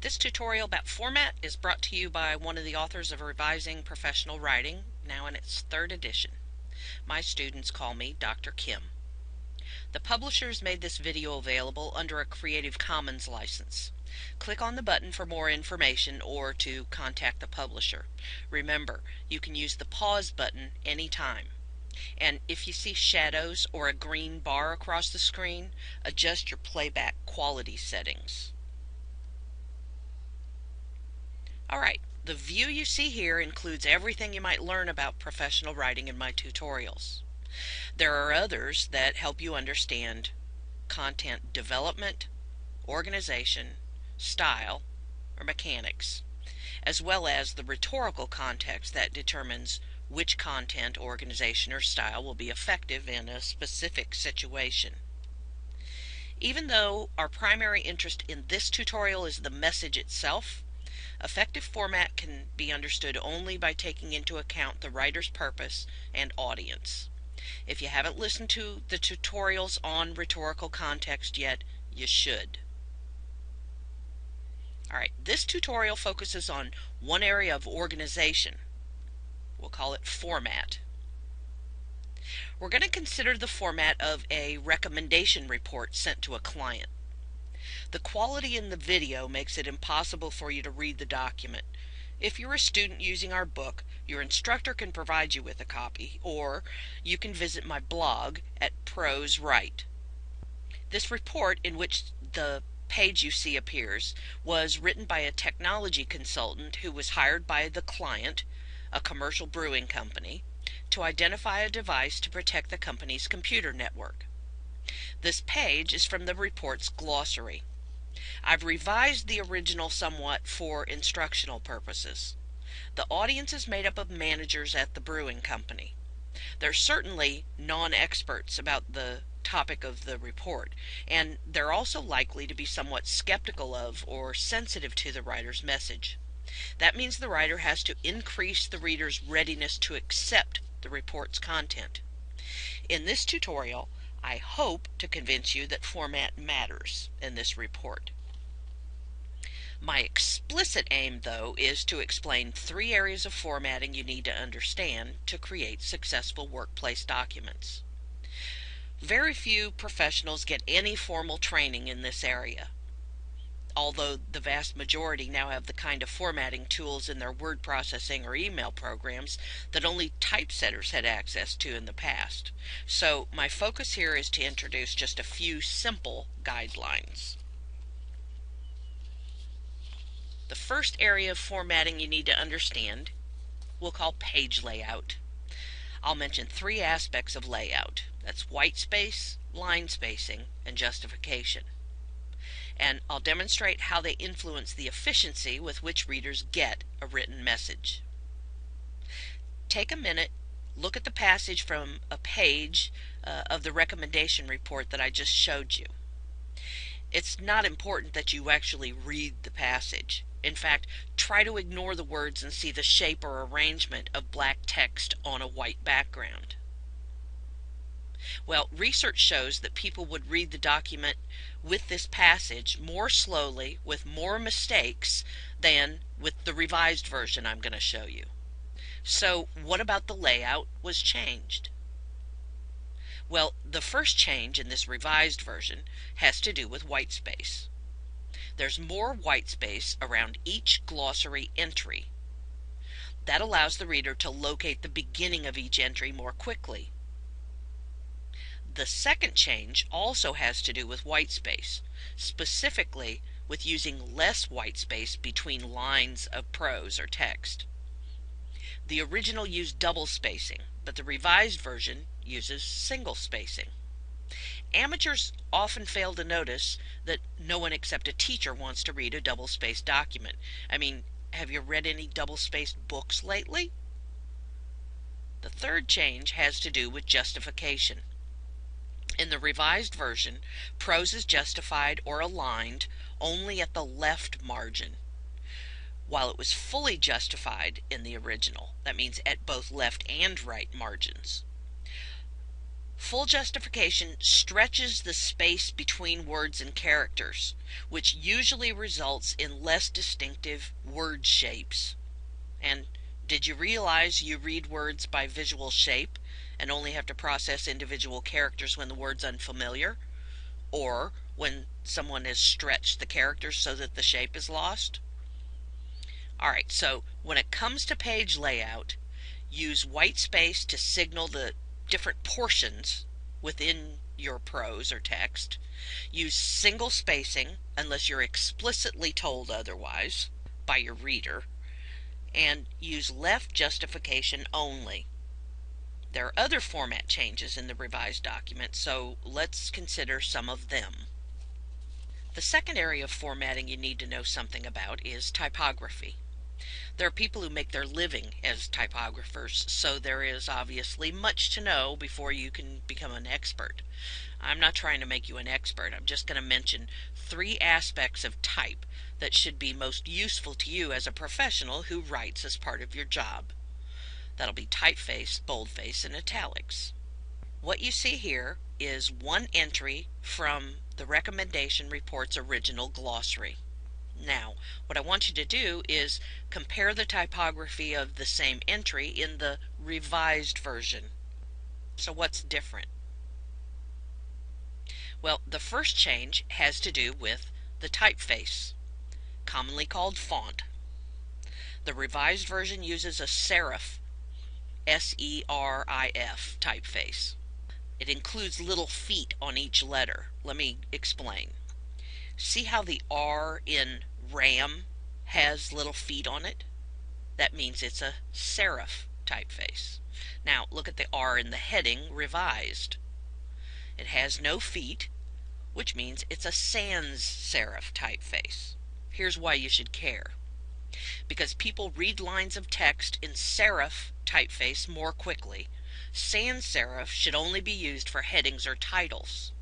This tutorial about format is brought to you by one of the authors of Revising Professional Writing, now in its third edition. My students call me Dr. Kim. The publishers made this video available under a Creative Commons license. Click on the button for more information or to contact the publisher. Remember, you can use the pause button anytime. And if you see shadows or a green bar across the screen, adjust your playback quality settings. Alright, the view you see here includes everything you might learn about professional writing in my tutorials. There are others that help you understand content development, organization, style, or mechanics, as well as the rhetorical context that determines which content, organization, or style will be effective in a specific situation. Even though our primary interest in this tutorial is the message itself, Effective format can be understood only by taking into account the writer's purpose and audience. If you haven't listened to the tutorials on rhetorical context yet, you should. Alright, this tutorial focuses on one area of organization. We'll call it format. We're going to consider the format of a recommendation report sent to a client. The quality in the video makes it impossible for you to read the document. If you're a student using our book, your instructor can provide you with a copy, or you can visit my blog at Prose Write. This report, in which the page you see appears, was written by a technology consultant who was hired by the client, a commercial brewing company, to identify a device to protect the company's computer network. This page is from the report's glossary. I've revised the original somewhat for instructional purposes. The audience is made up of managers at the brewing company. They're certainly non-experts about the topic of the report, and they're also likely to be somewhat skeptical of or sensitive to the writer's message. That means the writer has to increase the reader's readiness to accept the report's content. In this tutorial, I hope to convince you that format matters in this report. My explicit aim, though, is to explain three areas of formatting you need to understand to create successful workplace documents. Very few professionals get any formal training in this area, although the vast majority now have the kind of formatting tools in their word processing or email programs that only typesetters had access to in the past. So my focus here is to introduce just a few simple guidelines. The first area of formatting you need to understand we'll call page layout. I'll mention three aspects of layout. That's white space, line spacing, and justification. And I'll demonstrate how they influence the efficiency with which readers get a written message. Take a minute, look at the passage from a page uh, of the recommendation report that I just showed you. It's not important that you actually read the passage. In fact, try to ignore the words and see the shape or arrangement of black text on a white background. Well, research shows that people would read the document with this passage more slowly, with more mistakes, than with the revised version I'm going to show you. So, what about the layout was changed? Well, the first change in this revised version has to do with white space. There's more white space around each glossary entry. That allows the reader to locate the beginning of each entry more quickly. The second change also has to do with white space, specifically with using less white space between lines of prose or text. The original used double spacing, but the revised version uses single spacing. Amateurs often fail to notice that no one except a teacher wants to read a double-spaced document. I mean, have you read any double-spaced books lately? The third change has to do with justification. In the revised version, prose is justified or aligned only at the left margin, while it was fully justified in the original. That means at both left and right margins. Full justification stretches the space between words and characters, which usually results in less distinctive word shapes. And did you realize you read words by visual shape and only have to process individual characters when the word's unfamiliar? Or when someone has stretched the characters so that the shape is lost? Alright, so when it comes to page layout, use white space to signal the different portions within your prose or text. Use single spacing unless you're explicitly told otherwise by your reader. And use left justification only. There are other format changes in the revised document, so let's consider some of them. The second area of formatting you need to know something about is typography. There are people who make their living as typographers, so there is obviously much to know before you can become an expert. I'm not trying to make you an expert. I'm just going to mention three aspects of type that should be most useful to you as a professional who writes as part of your job. That'll be typeface, boldface, and italics. What you see here is one entry from the recommendation report's original glossary. Now, what I want you to do is compare the typography of the same entry in the revised version. So what's different? Well, the first change has to do with the typeface, commonly called font. The revised version uses a serif, S-E-R-I-F typeface. It includes little feet on each letter. Let me explain. See how the R in RAM has little feet on it? That means it's a serif typeface. Now look at the R in the heading revised. It has no feet, which means it's a sans serif typeface. Here's why you should care. Because people read lines of text in serif typeface more quickly, sans serif should only be used for headings or titles.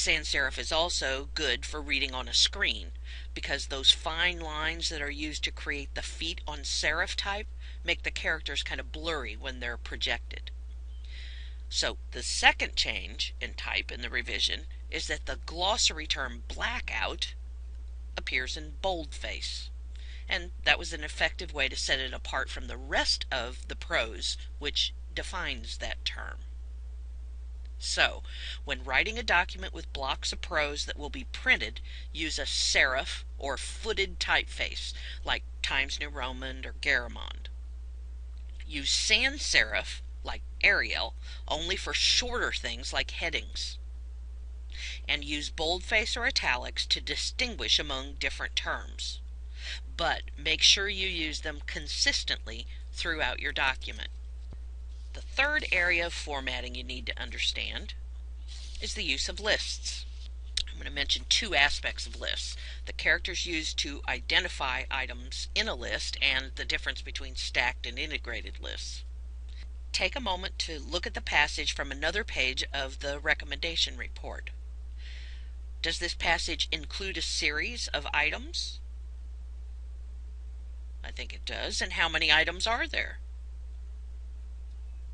Sans serif is also good for reading on a screen because those fine lines that are used to create the feet on serif type make the characters kind of blurry when they're projected. So the second change in type in the revision is that the glossary term blackout appears in boldface. And that was an effective way to set it apart from the rest of the prose, which defines that term. So, when writing a document with blocks of prose that will be printed, use a serif or footed typeface like Times New Roman or Garamond. Use sans serif like Arial only for shorter things like headings. And use boldface or italics to distinguish among different terms. But make sure you use them consistently throughout your document. The third area of formatting you need to understand is the use of lists. I'm going to mention two aspects of lists. The characters used to identify items in a list and the difference between stacked and integrated lists. Take a moment to look at the passage from another page of the recommendation report. Does this passage include a series of items? I think it does. And how many items are there?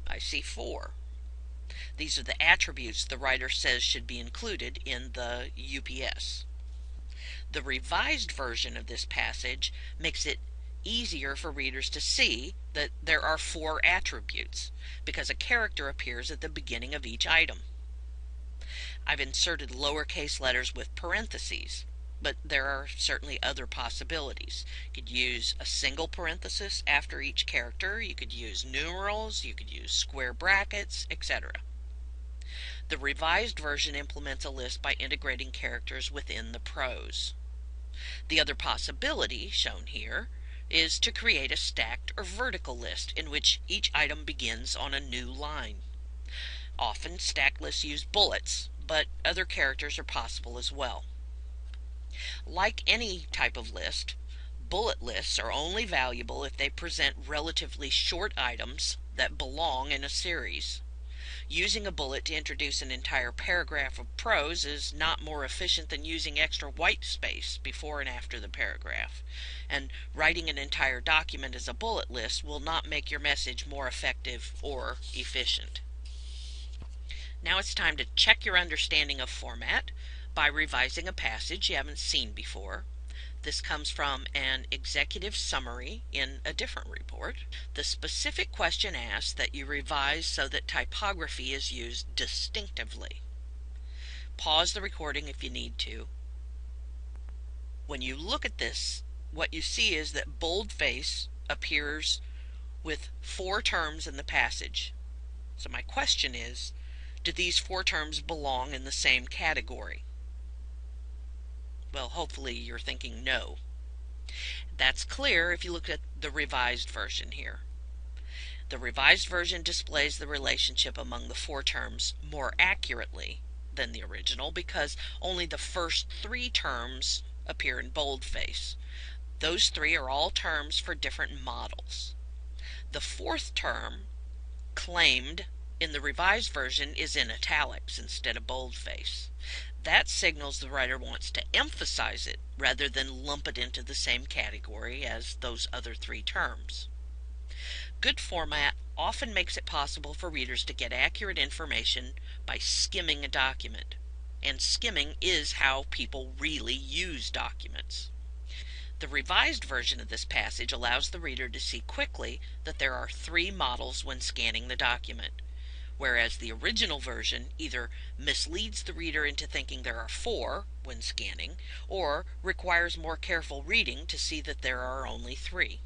I see four. These are the attributes the writer says should be included in the UPS. The revised version of this passage makes it easier for readers to see that there are four attributes because a character appears at the beginning of each item. I've inserted lowercase letters with parentheses but there are certainly other possibilities. You could use a single parenthesis after each character, you could use numerals, you could use square brackets, etc. The revised version implements a list by integrating characters within the prose. The other possibility, shown here, is to create a stacked or vertical list in which each item begins on a new line. Often stacked lists use bullets, but other characters are possible as well. Like any type of list, bullet lists are only valuable if they present relatively short items that belong in a series. Using a bullet to introduce an entire paragraph of prose is not more efficient than using extra white space before and after the paragraph. And writing an entire document as a bullet list will not make your message more effective or efficient. Now it's time to check your understanding of format by revising a passage you haven't seen before. This comes from an executive summary in a different report. The specific question asks that you revise so that typography is used distinctively. Pause the recording if you need to. When you look at this, what you see is that boldface appears with four terms in the passage. So my question is, do these four terms belong in the same category? Well, hopefully you're thinking no. That's clear if you look at the revised version here. The revised version displays the relationship among the four terms more accurately than the original because only the first three terms appear in boldface. Those three are all terms for different models. The fourth term, claimed in the revised version, is in italics instead of boldface. That signals the writer wants to emphasize it rather than lump it into the same category as those other three terms. Good format often makes it possible for readers to get accurate information by skimming a document. And skimming is how people really use documents. The revised version of this passage allows the reader to see quickly that there are three models when scanning the document whereas the original version either misleads the reader into thinking there are four when scanning, or requires more careful reading to see that there are only three.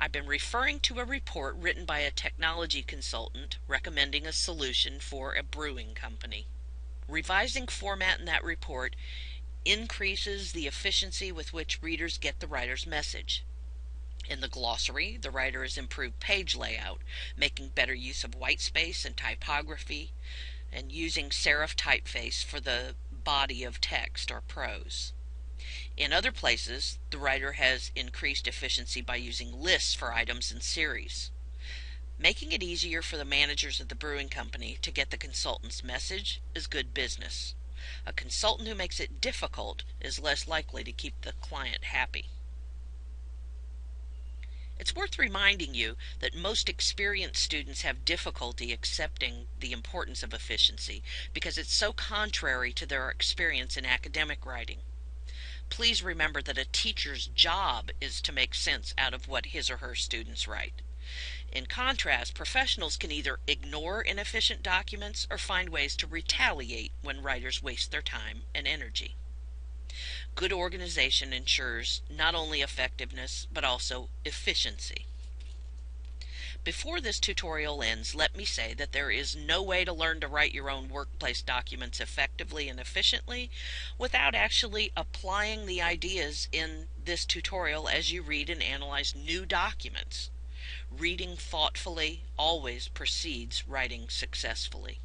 I've been referring to a report written by a technology consultant recommending a solution for a brewing company. Revising format in that report increases the efficiency with which readers get the writer's message. In the glossary, the writer has improved page layout, making better use of white space and typography, and using serif typeface for the body of text or prose. In other places, the writer has increased efficiency by using lists for items and series. Making it easier for the managers of the brewing company to get the consultant's message is good business. A consultant who makes it difficult is less likely to keep the client happy. It's worth reminding you that most experienced students have difficulty accepting the importance of efficiency because it's so contrary to their experience in academic writing. Please remember that a teacher's job is to make sense out of what his or her students write. In contrast, professionals can either ignore inefficient documents or find ways to retaliate when writers waste their time and energy. Good organization ensures not only effectiveness, but also efficiency. Before this tutorial ends, let me say that there is no way to learn to write your own workplace documents effectively and efficiently without actually applying the ideas in this tutorial as you read and analyze new documents. Reading thoughtfully always precedes writing successfully.